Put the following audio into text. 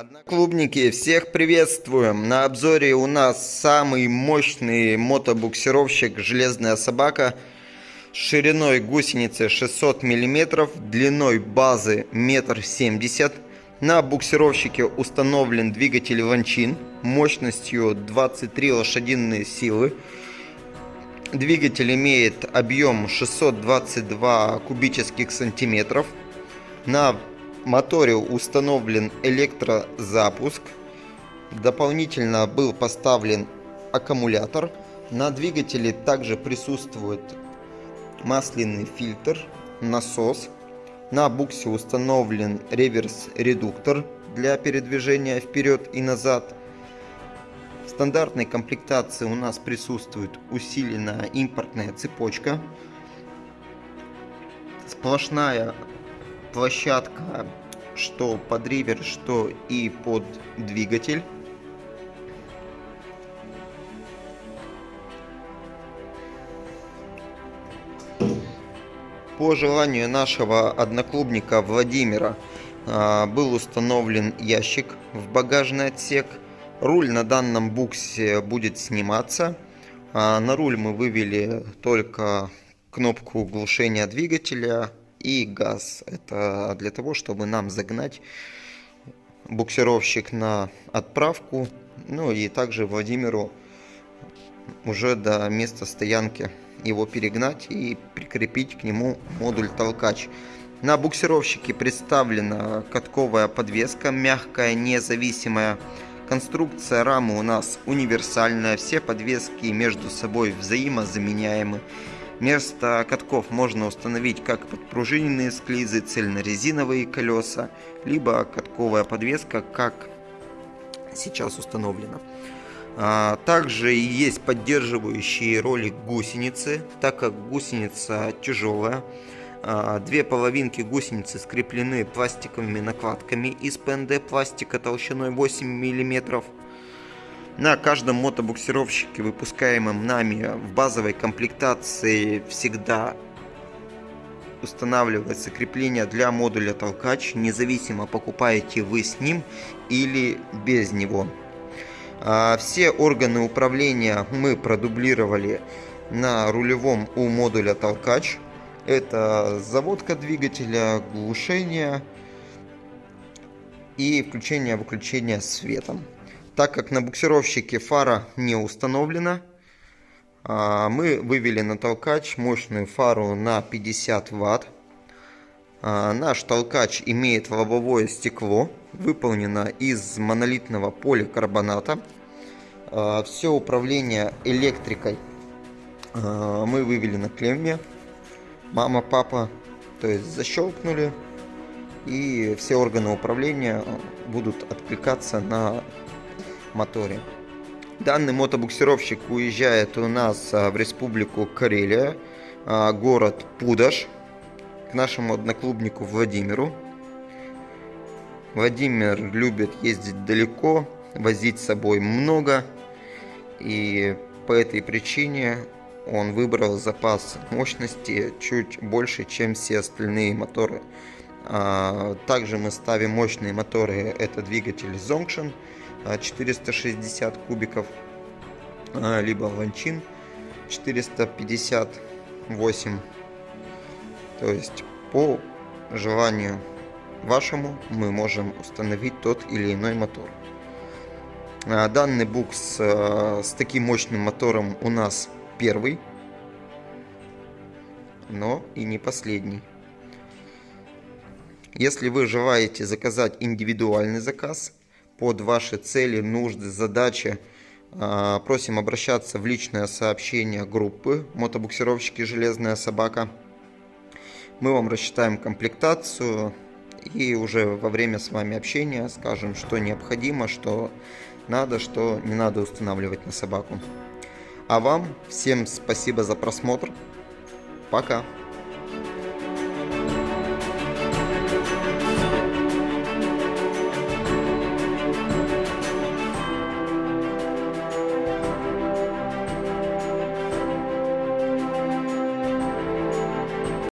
Одноклубники, всех приветствуем! На обзоре у нас самый мощный мотобуксировщик «Железная собака» с шириной гусеницы 600 мм, длиной базы 1,70 м. На буксировщике установлен двигатель Ванчин мощностью 23 лошадиные силы. Двигатель имеет объем 622 кубических сантиметров. На моторе установлен электрозапуск. Дополнительно был поставлен аккумулятор. На двигателе также присутствует масляный фильтр, насос. На буксе установлен реверс-редуктор для передвижения вперед и назад. В стандартной комплектации у нас присутствует усиленная импортная цепочка, сплошная площадка что под ривер, что и под двигатель. По желанию нашего одноклубника Владимира а, был установлен ящик в багажный отсек. Руль на данном буксе будет сниматься. А, на руль мы вывели только кнопку глушения двигателя, и газ. Это для того, чтобы нам загнать буксировщик на отправку, ну и также Владимиру уже до места стоянки его перегнать и прикрепить к нему модуль толкач. На буксировщике представлена катковая подвеска, мягкая, независимая. Конструкция рамы у нас универсальная, все подвески между собой взаимозаменяемы. Вместо катков можно установить как подпружиненные склизы, цельнорезиновые колеса, либо катковая подвеска, как сейчас установлено. А, также есть поддерживающие ролик гусеницы, так как гусеница тяжелая. А, две половинки гусеницы скреплены пластиковыми накладками из ПНД пластика толщиной 8 мм. На каждом мотобуксировщике, выпускаемом нами в базовой комплектации, всегда устанавливается крепление для модуля толкач, независимо покупаете вы с ним или без него. А, все органы управления мы продублировали на рулевом у модуля толкач. Это заводка двигателя, глушение и включение-выключение светом. Так как на буксировщике фара не установлена, а, мы вывели на толкач мощную фару на 50 Вт. А, наш толкач имеет лобовое стекло, выполнено из монолитного поликарбоната. А, Все управление электрикой мы вывели на клемме. Мама, папа, то есть защелкнули. И все органы управления будут откликаться на моторе. Данный мотобуксировщик уезжает у нас а, в республику Карелия, а, город Пудаш, к нашему одноклубнику Владимиру. Владимир любит ездить далеко, возить с собой много, и по этой причине он выбрал запас мощности чуть больше, чем все остальные моторы. А, также мы ставим мощные моторы, это двигатель Zongshan 460 кубиков, а, либо ланчин 458. То есть по желанию вашему мы можем установить тот или иной мотор. А, данный букс а, с таким мощным мотором у нас первый, но и не последний. Если вы желаете заказать индивидуальный заказ, под ваши цели, нужды, задачи, а, просим обращаться в личное сообщение группы «Мотобуксировщики Железная собака». Мы вам рассчитаем комплектацию и уже во время с вами общения скажем, что необходимо, что надо, что не надо устанавливать на собаку. А вам всем спасибо за просмотр. Пока!